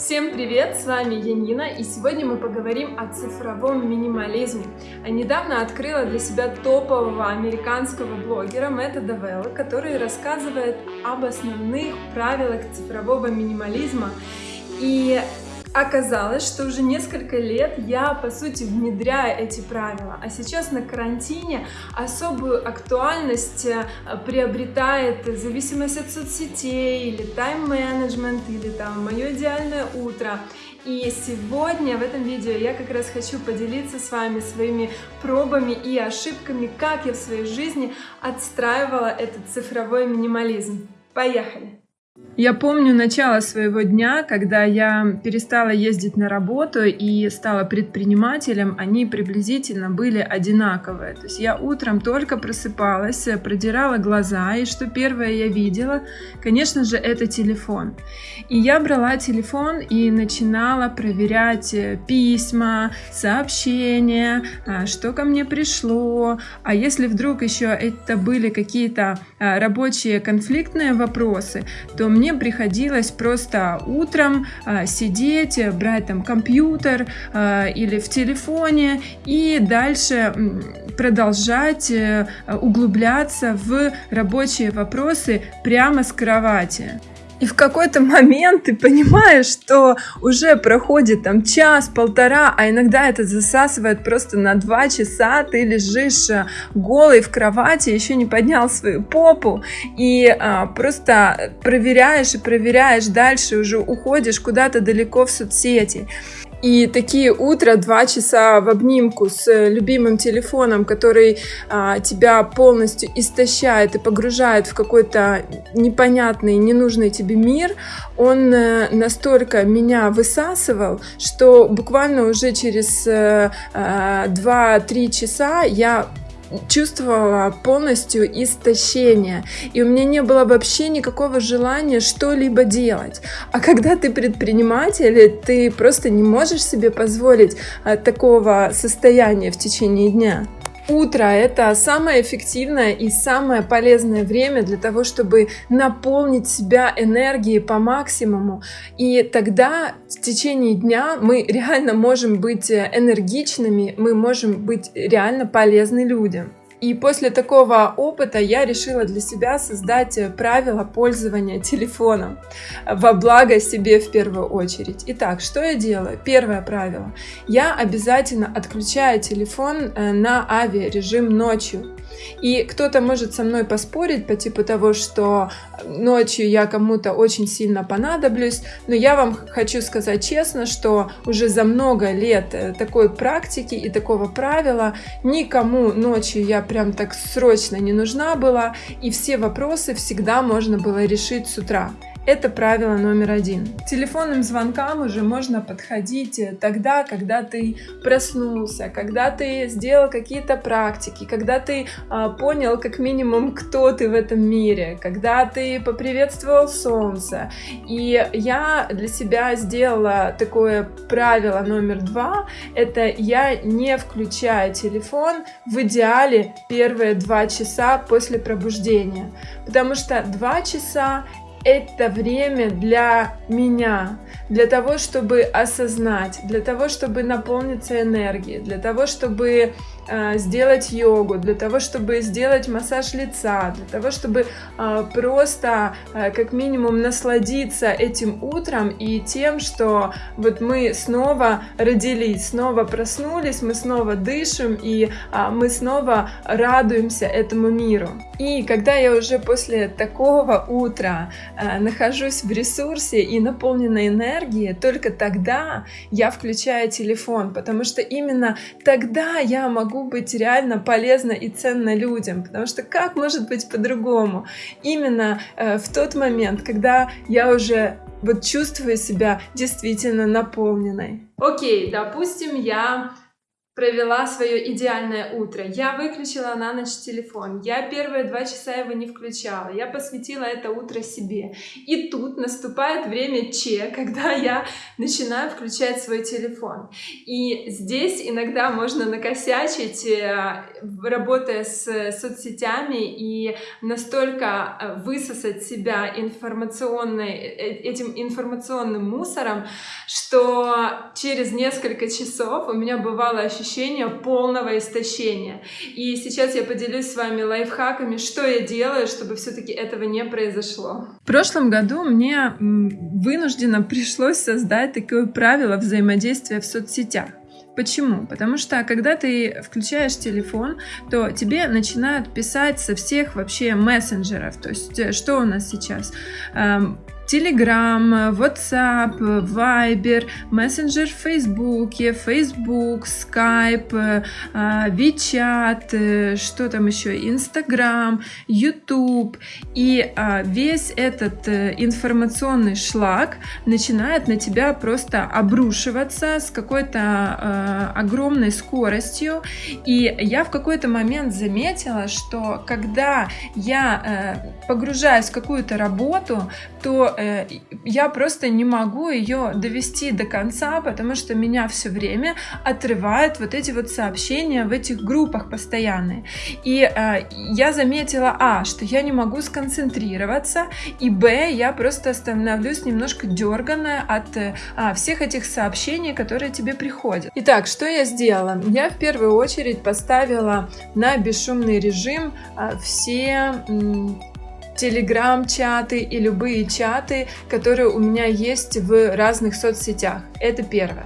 Всем привет, с вами Янина, и сегодня мы поговорим о цифровом минимализме. Я недавно открыла для себя топового американского блогера Мэтта Давелла, который рассказывает об основных правилах цифрового минимализма. И Оказалось, что уже несколько лет я, по сути, внедряю эти правила, а сейчас на карантине особую актуальность э, приобретает зависимость от соцсетей, или тайм-менеджмент, или там мое идеальное утро. И сегодня в этом видео я как раз хочу поделиться с вами своими пробами и ошибками, как я в своей жизни отстраивала этот цифровой минимализм. Поехали! Я помню начало своего дня, когда я перестала ездить на работу и стала предпринимателем, они приблизительно были одинаковые. То есть я утром только просыпалась, продирала глаза, и что первое я видела, конечно же, это телефон. И я брала телефон и начинала проверять э, письма, сообщения, а, что ко мне пришло, а если вдруг еще это были какие-то а, рабочие конфликтные вопросы, то мне приходилось просто утром э, сидеть, брать там компьютер э, или в телефоне и дальше продолжать э, углубляться в рабочие вопросы прямо с кровати. И в какой-то момент ты понимаешь, что уже проходит там час-полтора, а иногда это засасывает просто на два часа. Ты лежишь э, голый в кровати, еще не поднял свою попу, и а, просто проверяешь и проверяешь дальше, уже уходишь куда-то далеко в соцсети. И такие утра, два часа в обнимку с любимым телефоном, который а, тебя полностью истощает и погружает в какой-то непонятный, ненужный тебе мир, он а, настолько меня высасывал, что буквально уже через а, э, 2-3 э, часа я чувствовала полностью истощение, и у меня не было вообще никакого желания что-либо делать. А когда ты предприниматель, ты просто не можешь себе позволить а, такого состояния в течение дня. Утро – это самое эффективное и самое полезное время для того, чтобы наполнить себя энергией по максимуму. И тогда в течение дня мы реально можем быть энергичными, мы можем быть реально полезны людям. И после такого опыта я решила для себя создать правила пользования телефоном во благо себе в первую очередь. Итак, что я делаю? Первое правило. Я обязательно отключаю телефон э, на авиарежим ночью. И кто-то может со мной поспорить по типу того, что ночью я кому-то очень сильно понадоблюсь, но я вам хочу сказать честно, что уже за много лет э, такой практики и такого правила никому ночью я прям так срочно не нужна была, и все вопросы всегда можно было решить с утра. Это правило номер один. К телефонным звонкам уже можно подходить тогда, когда ты проснулся, когда ты сделал какие-то практики, когда ты а, понял как минимум, кто ты в этом мире, когда ты поприветствовал солнце. И я для себя сделала такое правило номер два. Это я не включаю телефон в идеале первые два часа после пробуждения. Потому что два часа это время для меня, для того, чтобы осознать, для того, чтобы наполниться энергией, для того, чтобы сделать йогу, для того, чтобы сделать массаж лица, для того, чтобы э, просто э, как минимум насладиться этим утром и тем, что вот мы снова родились, снова проснулись, мы снова дышим и мы снова радуемся этому миру. И когда я уже после такого утра нахожусь в ресурсе и наполнена энергией, только тогда я включаю телефон, потому что именно тогда я могу быть реально полезна и ценна людям, потому что как может быть по-другому? Именно э, в тот момент, когда я уже вот чувствую себя действительно наполненной. Окей, допустим, я провела свое идеальное утро. Я выключила на ночь телефон. Я первые два часа его не включала. Я посвятила это утро себе. И тут наступает время Че, когда я начинаю включать свой телефон. И здесь иногда можно накосячить, э, работая с соцсетями и настолько э, высосать себя информационной, э, этим информационным мусором, что через несколько часов у меня бывало ощущение ощущение полного истощения. И сейчас я поделюсь с вами лайфхаками, что я делаю, чтобы все-таки этого не произошло. В прошлом году мне вынужденно пришлось создать такое правило взаимодействия в соцсетях. Почему? Потому что когда ты включаешь телефон, то тебе начинают писать со всех вообще мессенджеров. То есть э, что у нас сейчас? Telegram, WhatsApp, Viber, мессенджер в Facebook, Facebook, Skype, WeChat, что там еще, Instagram, YouTube. И а, весь этот э, информационный шлак начинает на тебя просто обрушиваться с какой-то а, огромной скоростью. И я в какой-то момент заметила, что когда я э, погружаюсь в какую-то работу, то Э, я просто не могу ее довести до конца, потому что меня все время отрывают вот эти вот сообщения в этих группах постоянные. И э, я заметила, а, что я не могу сконцентрироваться, и б, я просто становлюсь немножко дерганная от э, а, всех этих сообщений, которые тебе приходят. Итак, что я сделала? Я в первую очередь поставила на бесшумный режим а, все телеграм-чаты и любые чаты, которые у меня есть в разных соцсетях. Это первое.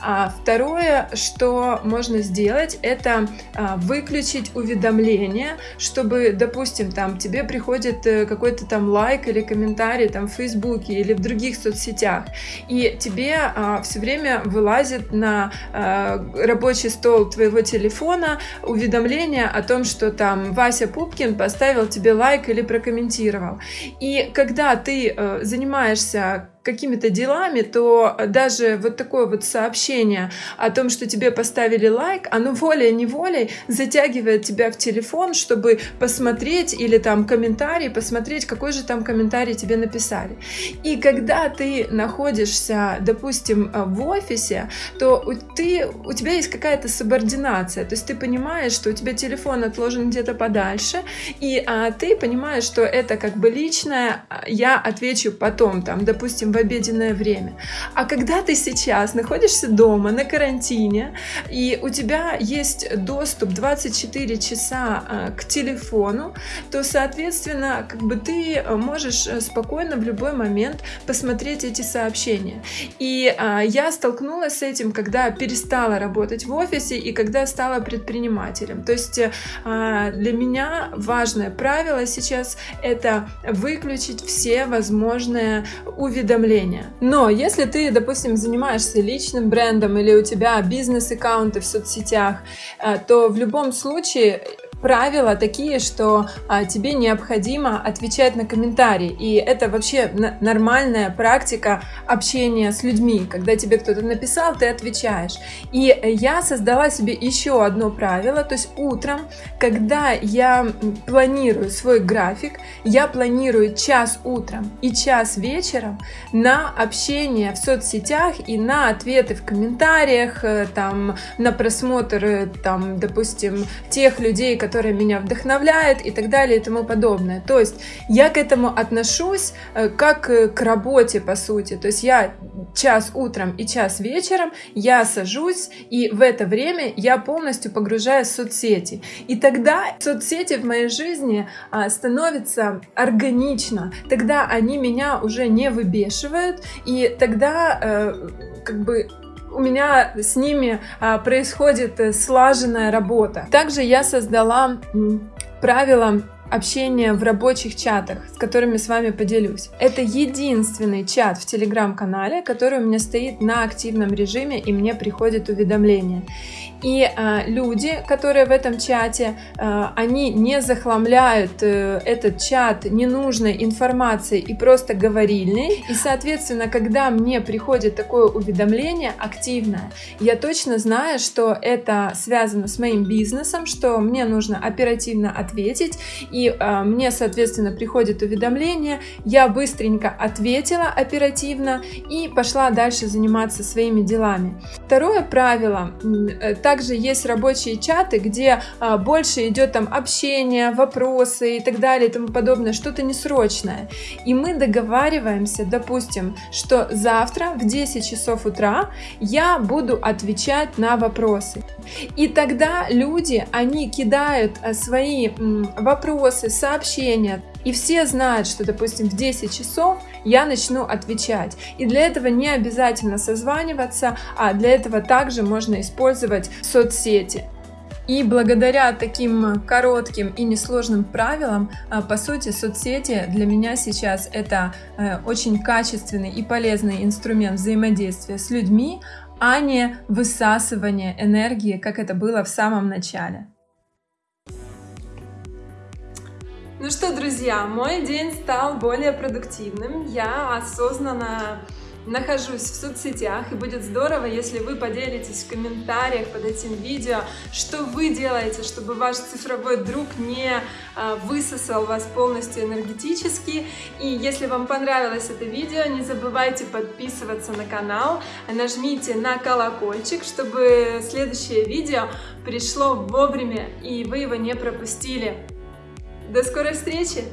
А второе, что можно сделать, это а, выключить уведомления, чтобы, допустим, там тебе приходит э, какой-то там лайк или комментарий там в Фейсбуке или в других соцсетях, и тебе а, все время вылазит на рабочий стол твоего телефона уведомление о том, что там Вася Пупкин поставил тебе лайк или прокомментировал. И когда ты а, занимаешься какими-то делами, то даже вот такое вот сообщение о том, что тебе поставили лайк, оно волей-неволей затягивает тебя в телефон, чтобы посмотреть или там комментарий, посмотреть, какой же там комментарий тебе написали. И когда ты находишься, допустим, в офисе, то у, ты, у тебя есть какая-то субординация, то есть ты понимаешь, что у тебя телефон отложен где-то подальше, и а, ты понимаешь, что это как бы личное, я отвечу потом, там, допустим, в обеденное время. А когда ты сейчас находишься дома на карантине, и у тебя есть доступ 24 часа а, к телефону, то, соответственно, как бы ты можешь э, спокойно в любой момент посмотреть эти сообщения. И а, я столкнулась с этим, когда перестала работать в офисе и когда стала предпринимателем. То есть а, для меня важное правило сейчас это выключить все возможные уведомления уведомления. Но если ты, допустим, занимаешься личным брендом или у тебя бизнес-аккаунты в соцсетях, э, то в любом случае правила такие, что а, тебе необходимо отвечать на комментарии. И это вообще нормальная практика общения с людьми. Когда тебе кто-то написал, ты отвечаешь. И я создала себе еще одно правило. То есть утром, когда я планирую свой график, я планирую час утром и час вечером на общение в соцсетях и на ответы в комментариях, э, там, на просмотр, там, допустим, тех людей, которые которая меня вдохновляет и так далее и тому подобное. То есть я к этому отношусь э, как э, к работе, по сути. То есть я час утром и час вечером я сажусь, и в это время я полностью погружаюсь в соцсети. И тогда соцсети в моей жизни а, становятся органично. Тогда они меня уже не выбешивают, и тогда э, как бы у меня с ними а, происходит э, слаженная работа. Также я создала правила общения в рабочих чатах, с которыми с вами поделюсь. Это единственный чат в телеграм-канале, который у меня стоит на активном режиме и мне приходит уведомление. И э, люди, которые в этом чате, э, они не захламляют э, этот чат ненужной информацией и просто говорильной. И, соответственно, когда мне приходит такое уведомление активное, я точно знаю, что это связано с моим бизнесом, что мне нужно оперативно ответить. И э, мне, соответственно, приходит уведомление, я быстренько ответила оперативно и пошла дальше заниматься своими делами. Второе правило. Э, также есть рабочие чаты, где а, больше идет там общение, вопросы и так далее и тому подобное, что-то несрочное. И мы договариваемся, допустим, что завтра в 10 часов утра я буду отвечать на вопросы. И тогда люди, они кидают а, свои вопросы, сообщения, и все знают, что, допустим, в 10 часов я начну отвечать. И для этого не обязательно созваниваться, а для этого также можно использовать соцсети. И благодаря таким коротким и несложным правилам, а, по сути, соцсети для меня сейчас это э, очень качественный и полезный инструмент взаимодействия с людьми, а не высасывание энергии, как это было в самом начале. Ну что, друзья, мой день стал более продуктивным. Я осознанно нахожусь в соцсетях и будет здорово, если вы поделитесь в комментариях под этим видео, что вы делаете, чтобы ваш цифровой друг не а, высосал вас полностью энергетически. И если вам понравилось это видео, не забывайте подписываться на канал, нажмите на колокольчик, чтобы следующее видео пришло вовремя и вы его не пропустили. До скорой встречи!